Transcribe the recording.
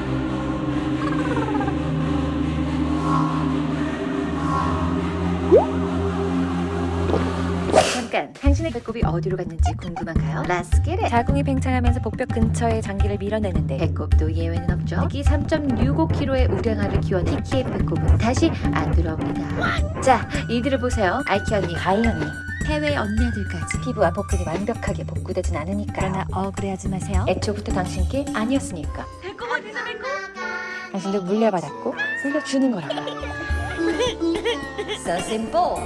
막. 잠깐 당신의 배꼽이 어디로 갔는지 궁금한가요? Let's get it! 자궁이 팽창하면서 복벽 근처에 장기를 밀어내는데 배꼽도 예외는 없죠? 특히 3.65kg의 우량아를 키워 키키의 배꼽은 다시 안 들어옵니다. 자 이들을 보세요. 아이키 언니. 가이 언니. 해외 언니들까지. 피부와 복근이 완벽하게 복구되진 않으니까. 그러나 어, 억울해하지 마세요. 애초부터 당신께 아니었으니까. 당신도 물려받았고 물려주는 거라고. So simple